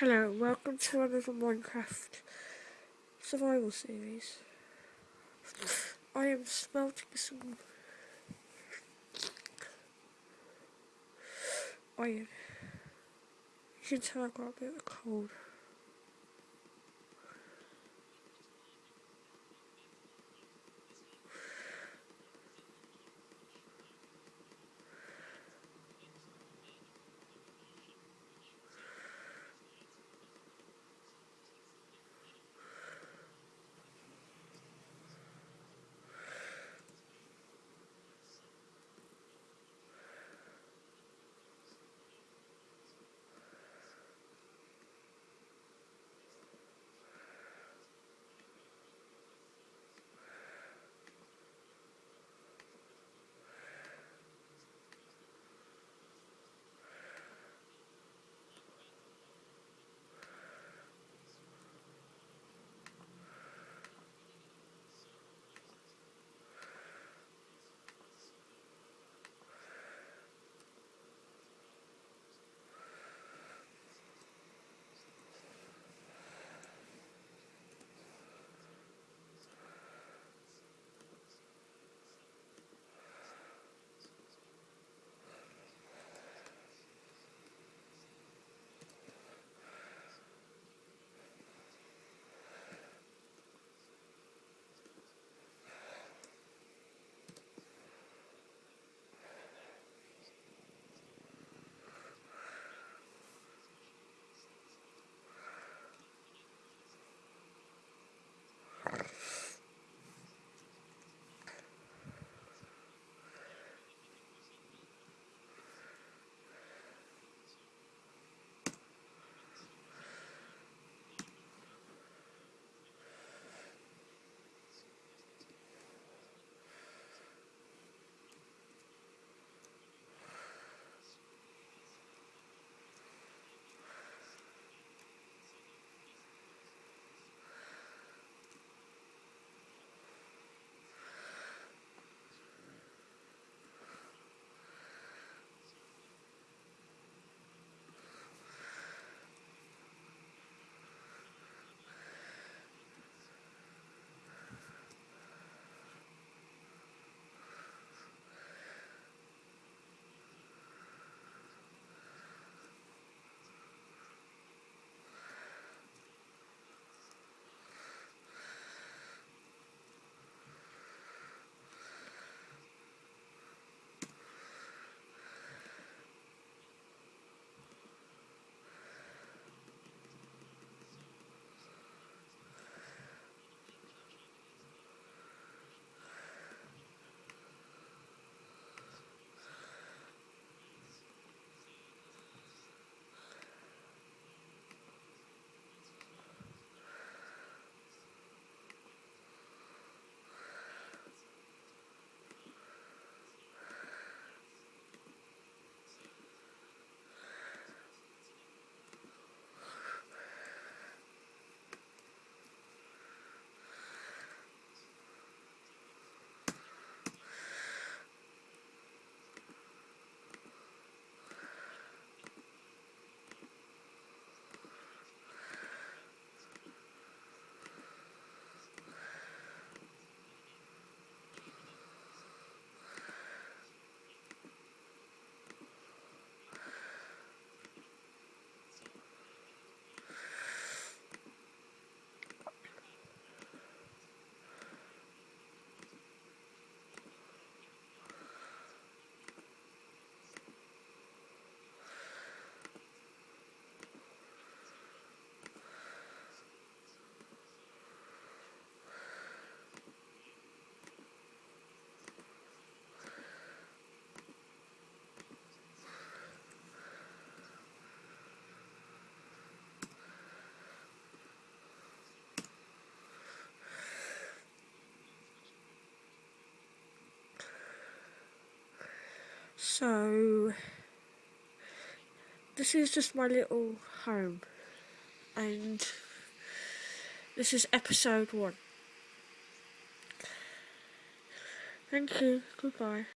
Hello, welcome to another Minecraft survival series. I am smelting some iron. You can tell I've got a bit of a cold. So, this is just my little home, and this is episode one. Thank you, goodbye.